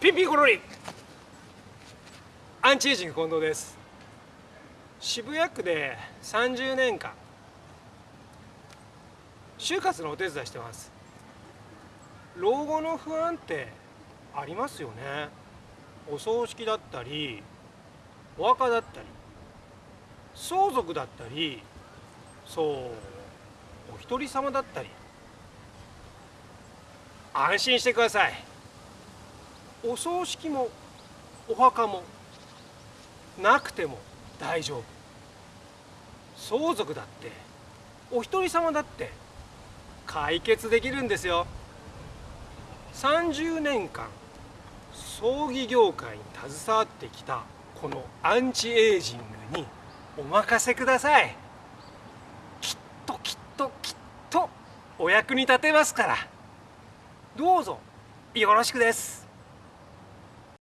ピンピンコロリアンチエイジング近藤です。渋谷区で30年間。就活のお手伝いしてます。老後の不安ってありますよね。お葬式だったりお墓だったり相続だったりそうお一人様だったり。安心してください。お葬式もお墓もなくても大丈夫。相続だってお一人様だって解決できるんですよ。30年間葬儀業界に携わってきたこのアンチエイジングにお任せください。きっときっときっとお役に立てますから。どうぞよろしくです。